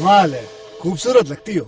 कमाल है खूबसूरत लगती हो